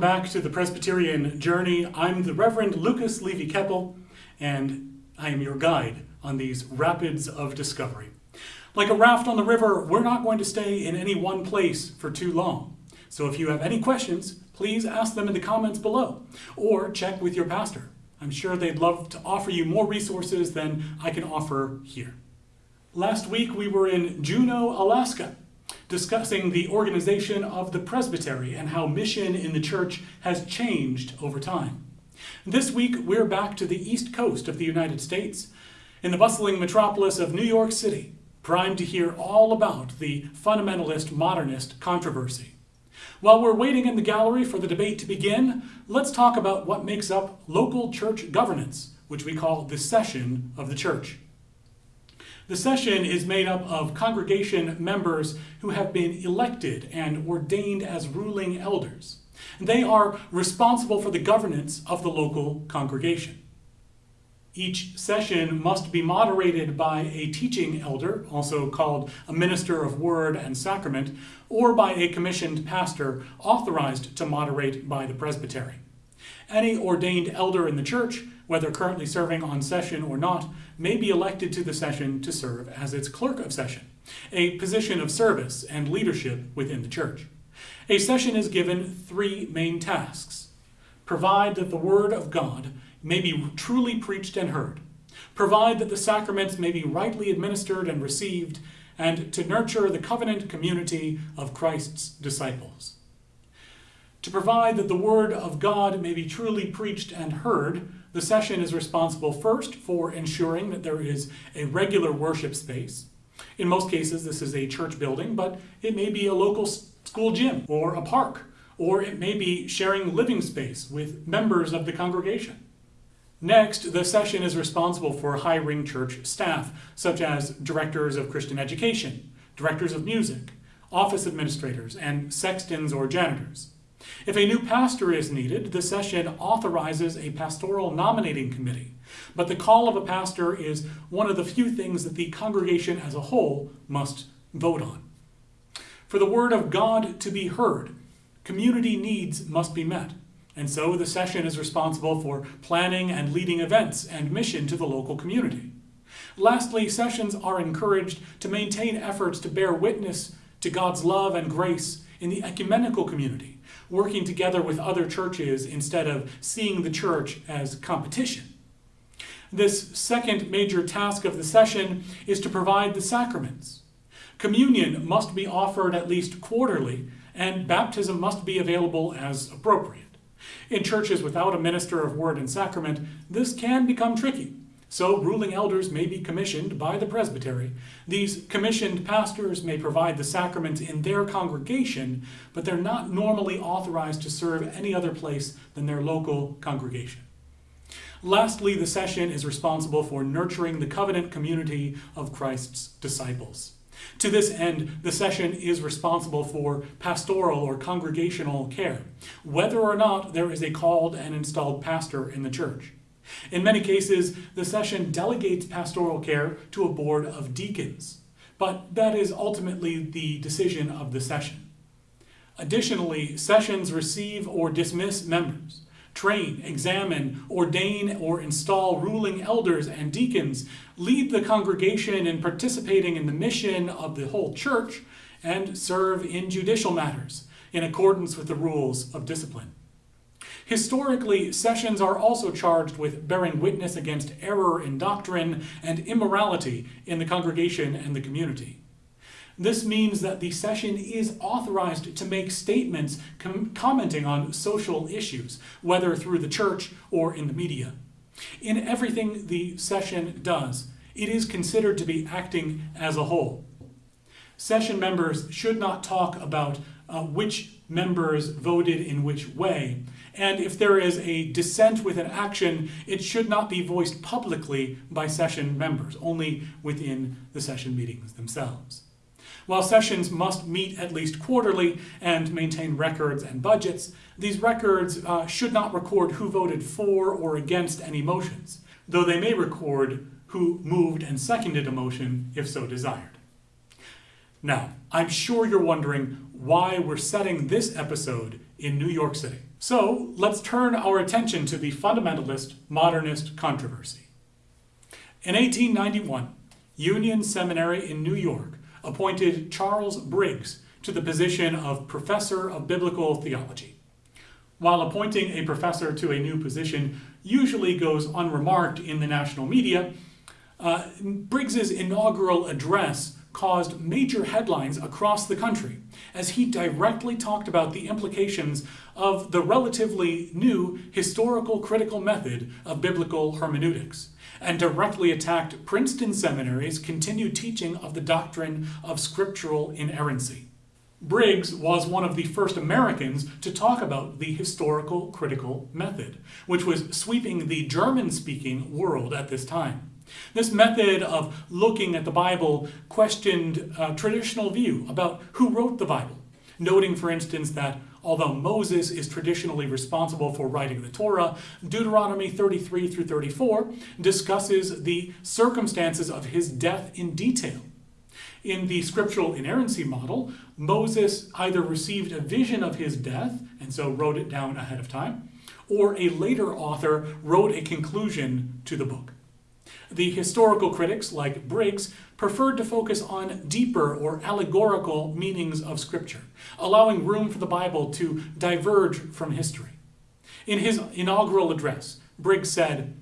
Welcome back to the Presbyterian Journey. I'm the Reverend Lucas Levy Keppel, and I am your guide on these rapids of discovery. Like a raft on the river, we're not going to stay in any one place for too long. So if you have any questions, please ask them in the comments below, or check with your pastor. I'm sure they'd love to offer you more resources than I can offer here. Last week we were in Juneau, Alaska, discussing the organization of the presbytery and how mission in the church has changed over time. This week, we're back to the east coast of the United States, in the bustling metropolis of New York City, primed to hear all about the fundamentalist modernist controversy. While we're waiting in the gallery for the debate to begin, let's talk about what makes up local church governance, which we call the session of the church. The session is made up of congregation members who have been elected and ordained as ruling elders. They are responsible for the governance of the local congregation. Each session must be moderated by a teaching elder, also called a minister of word and sacrament, or by a commissioned pastor authorized to moderate by the presbytery. Any ordained elder in the church, whether currently serving on session or not, may be elected to the session to serve as its clerk of session, a position of service and leadership within the church. A session is given three main tasks. Provide that the word of God may be truly preached and heard. Provide that the sacraments may be rightly administered and received, and to nurture the covenant community of Christ's disciples to provide that the Word of God may be truly preached and heard, the session is responsible first for ensuring that there is a regular worship space. In most cases, this is a church building, but it may be a local school gym or a park, or it may be sharing living space with members of the congregation. Next, the session is responsible for hiring church staff, such as directors of Christian education, directors of music, office administrators, and sextons or janitors. If a new pastor is needed, the session authorizes a pastoral nominating committee, but the call of a pastor is one of the few things that the congregation as a whole must vote on. For the word of God to be heard, community needs must be met, and so the session is responsible for planning and leading events and mission to the local community. Lastly, sessions are encouraged to maintain efforts to bear witness to God's love and grace in the ecumenical community working together with other churches instead of seeing the church as competition. This second major task of the session is to provide the sacraments. Communion must be offered at least quarterly, and baptism must be available as appropriate. In churches without a minister of word and sacrament, this can become tricky. So ruling elders may be commissioned by the presbytery. These commissioned pastors may provide the sacraments in their congregation, but they're not normally authorized to serve any other place than their local congregation. Lastly, the session is responsible for nurturing the covenant community of Christ's disciples. To this end, the session is responsible for pastoral or congregational care, whether or not there is a called and installed pastor in the church. In many cases, the session delegates pastoral care to a board of deacons, but that is ultimately the decision of the session. Additionally, sessions receive or dismiss members, train, examine, ordain, or install ruling elders and deacons, lead the congregation in participating in the mission of the whole church, and serve in judicial matters in accordance with the rules of discipline. Historically, sessions are also charged with bearing witness against error in doctrine and immorality in the congregation and the community. This means that the session is authorized to make statements com commenting on social issues, whether through the church or in the media. In everything the session does, it is considered to be acting as a whole. Session members should not talk about uh, which members voted in which way, and if there is a dissent with an action, it should not be voiced publicly by session members, only within the session meetings themselves. While sessions must meet at least quarterly and maintain records and budgets, these records uh, should not record who voted for or against any motions, though they may record who moved and seconded a motion if so desired. Now, I'm sure you're wondering why we're setting this episode in New York City. So let's turn our attention to the fundamentalist modernist controversy. In 1891, Union Seminary in New York appointed Charles Briggs to the position of Professor of Biblical Theology. While appointing a professor to a new position usually goes unremarked in the national media, uh, Briggs's inaugural address caused major headlines across the country as he directly talked about the implications of the relatively new historical critical method of biblical hermeneutics and directly attacked Princeton Seminary's continued teaching of the doctrine of scriptural inerrancy. Briggs was one of the first Americans to talk about the historical critical method, which was sweeping the German-speaking world at this time. This method of looking at the Bible questioned a traditional view about who wrote the Bible, noting, for instance, that although Moses is traditionally responsible for writing the Torah, Deuteronomy 33 through 34 discusses the circumstances of his death in detail. In the scriptural inerrancy model, Moses either received a vision of his death, and so wrote it down ahead of time, or a later author wrote a conclusion to the book. The historical critics, like Briggs, preferred to focus on deeper or allegorical meanings of Scripture, allowing room for the Bible to diverge from history. In his inaugural address, Briggs said,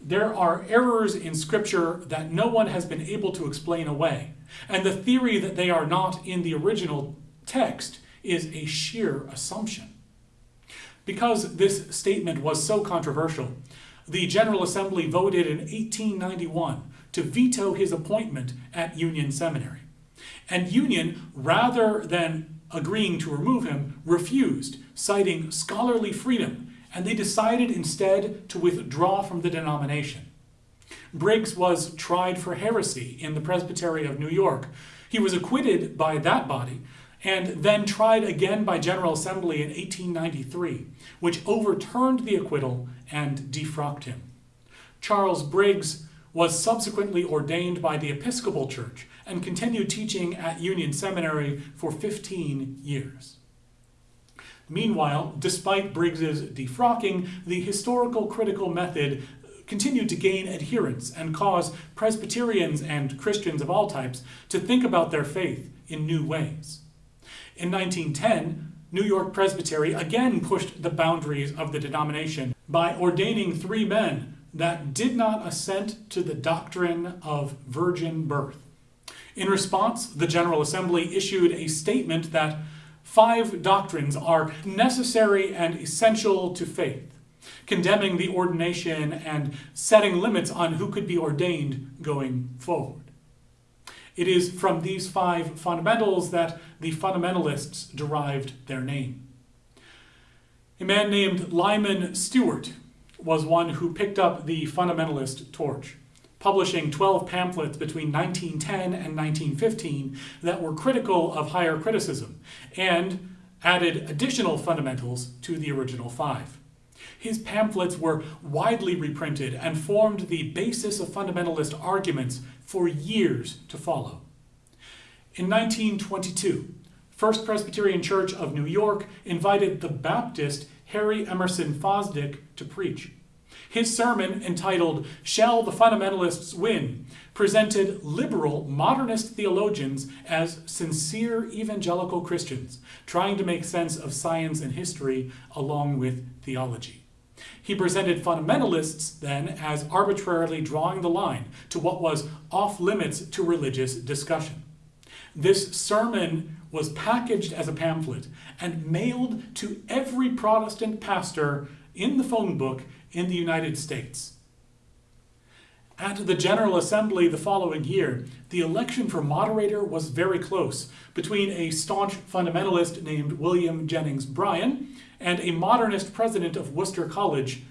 There are errors in Scripture that no one has been able to explain away, and the theory that they are not in the original text is a sheer assumption. Because this statement was so controversial, the General Assembly voted in 1891 to veto his appointment at Union Seminary. And Union, rather than agreeing to remove him, refused, citing scholarly freedom, and they decided instead to withdraw from the denomination. Briggs was tried for heresy in the Presbytery of New York. He was acquitted by that body, and then tried again by General Assembly in 1893, which overturned the acquittal and defrocked him. Charles Briggs was subsequently ordained by the Episcopal Church and continued teaching at Union Seminary for 15 years. Meanwhile, despite Briggs's defrocking, the historical critical method continued to gain adherents and cause Presbyterians and Christians of all types to think about their faith in new ways. In 1910, New York Presbytery again pushed the boundaries of the denomination by ordaining three men that did not assent to the doctrine of virgin birth. In response, the General Assembly issued a statement that five doctrines are necessary and essential to faith, condemning the ordination and setting limits on who could be ordained going forward. It is from these five fundamentals that the fundamentalists derived their name. A man named Lyman Stewart was one who picked up the fundamentalist torch, publishing 12 pamphlets between 1910 and 1915 that were critical of higher criticism and added additional fundamentals to the original five. His pamphlets were widely reprinted and formed the basis of fundamentalist arguments for years to follow. In 1922, First Presbyterian Church of New York invited the Baptist Harry Emerson Fosdick to preach. His sermon, entitled Shall the Fundamentalists Win?, presented liberal modernist theologians as sincere evangelical Christians, trying to make sense of science and history along with theology. He presented fundamentalists then as arbitrarily drawing the line to what was off limits to religious discussion. This sermon was packaged as a pamphlet and mailed to every Protestant pastor in the phone book in the United States. At the General Assembly the following year, the election for moderator was very close between a staunch fundamentalist named William Jennings Bryan and a modernist president of Wooster College,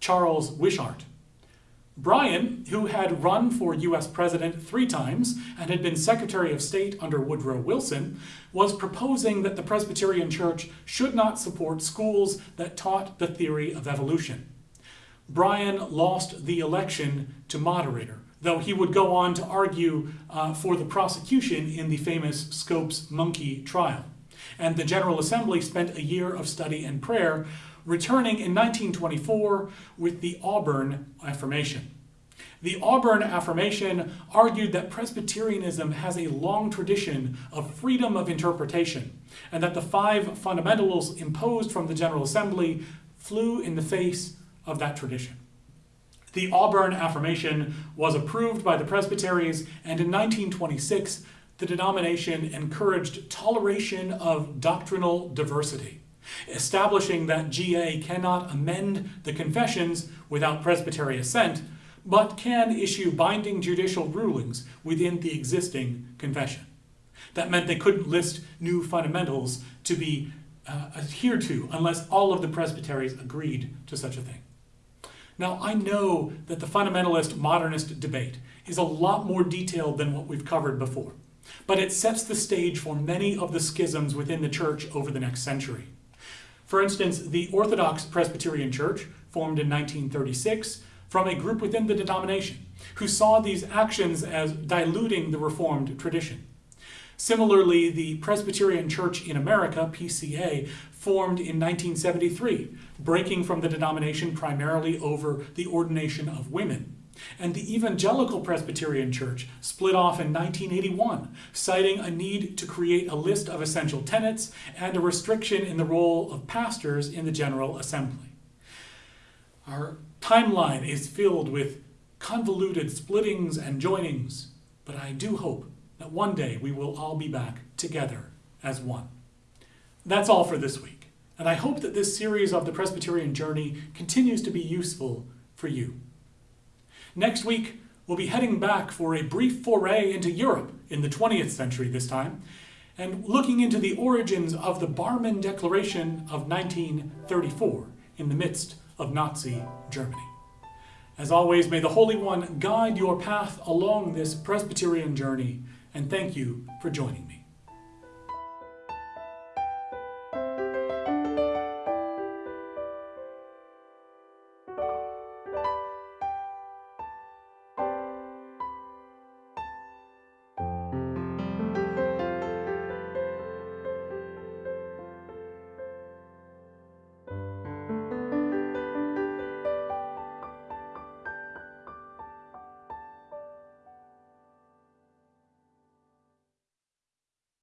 Charles Wishart. Bryan, who had run for U.S. president three times and had been Secretary of State under Woodrow Wilson, was proposing that the Presbyterian Church should not support schools that taught the theory of evolution. Bryan lost the election to moderator, though he would go on to argue uh, for the prosecution in the famous Scopes monkey trial. and the General Assembly spent a year of study and prayer, returning in 1924 with the Auburn Affirmation. The Auburn Affirmation argued that Presbyterianism has a long tradition of freedom of interpretation, and that the five fundamentals imposed from the General Assembly flew in the face of that tradition. The Auburn Affirmation was approved by the Presbyteries, and in 1926, the denomination encouraged toleration of doctrinal diversity, establishing that GA cannot amend the confessions without Presbytery assent, but can issue binding judicial rulings within the existing confession. That meant they couldn't list new fundamentals to be uh, adhered to unless all of the presbyteries agreed to such a thing. Now, I know that the fundamentalist modernist debate is a lot more detailed than what we've covered before, but it sets the stage for many of the schisms within the church over the next century. For instance, the Orthodox Presbyterian Church, formed in 1936 from a group within the denomination, who saw these actions as diluting the Reformed tradition. Similarly, the Presbyterian Church in America, PCA, formed in 1973, breaking from the denomination primarily over the ordination of women. And the Evangelical Presbyterian Church split off in 1981, citing a need to create a list of essential tenets and a restriction in the role of pastors in the General Assembly. Our timeline is filled with convoluted splittings and joinings, but I do hope that one day we will all be back together as one. That's all for this week, and I hope that this series of the Presbyterian Journey continues to be useful for you. Next week, we'll be heading back for a brief foray into Europe in the 20th century this time, and looking into the origins of the Barmen Declaration of 1934 in the midst of Nazi Germany. As always, may the Holy One guide your path along this Presbyterian journey and thank you for joining